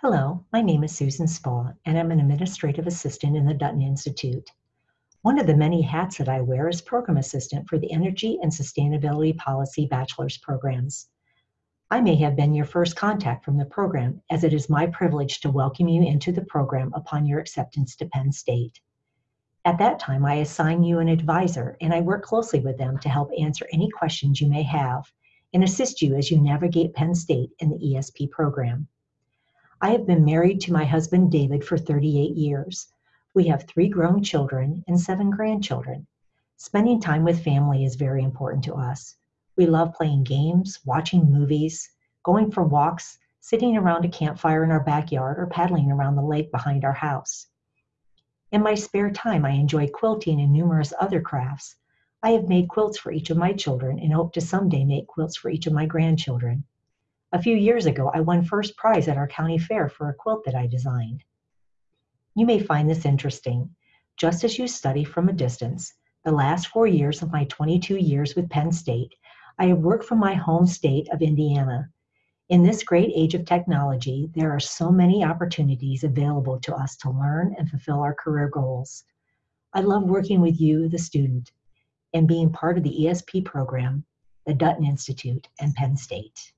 Hello, my name is Susan Spa, and I'm an administrative assistant in the Dutton Institute. One of the many hats that I wear is program assistant for the Energy and Sustainability Policy Bachelor's programs. I may have been your first contact from the program, as it is my privilege to welcome you into the program upon your acceptance to Penn State. At that time, I assign you an advisor, and I work closely with them to help answer any questions you may have and assist you as you navigate Penn State in the ESP program. I have been married to my husband David for 38 years. We have three grown children and seven grandchildren. Spending time with family is very important to us. We love playing games, watching movies, going for walks, sitting around a campfire in our backyard, or paddling around the lake behind our house. In my spare time, I enjoy quilting and numerous other crafts. I have made quilts for each of my children and hope to someday make quilts for each of my grandchildren. A few years ago, I won first prize at our county fair for a quilt that I designed. You may find this interesting. Just as you study from a distance, the last four years of my 22 years with Penn State, I have worked from my home state of Indiana. In this great age of technology, there are so many opportunities available to us to learn and fulfill our career goals. I love working with you, the student, and being part of the ESP program, the Dutton Institute, and Penn State.